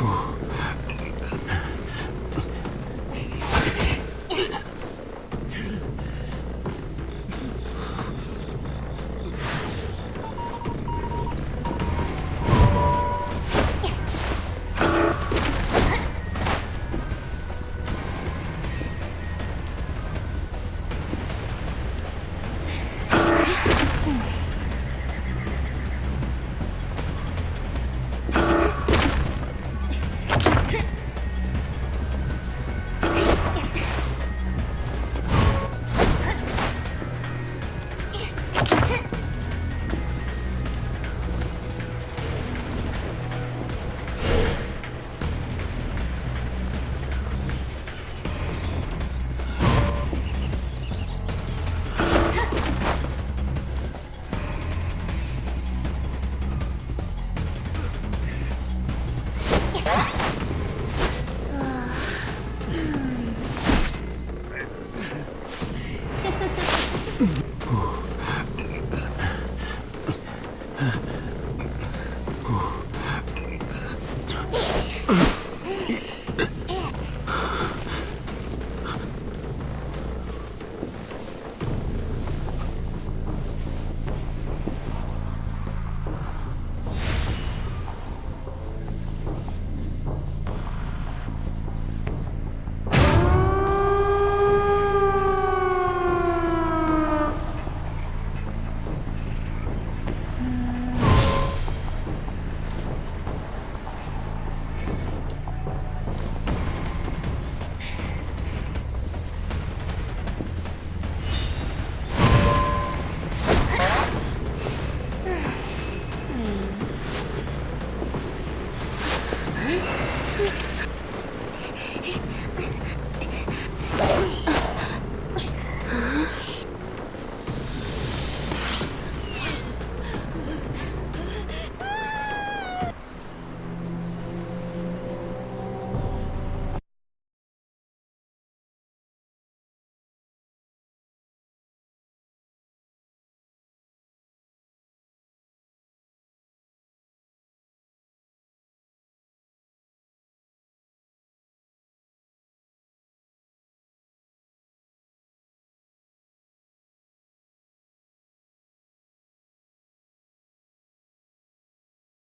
음.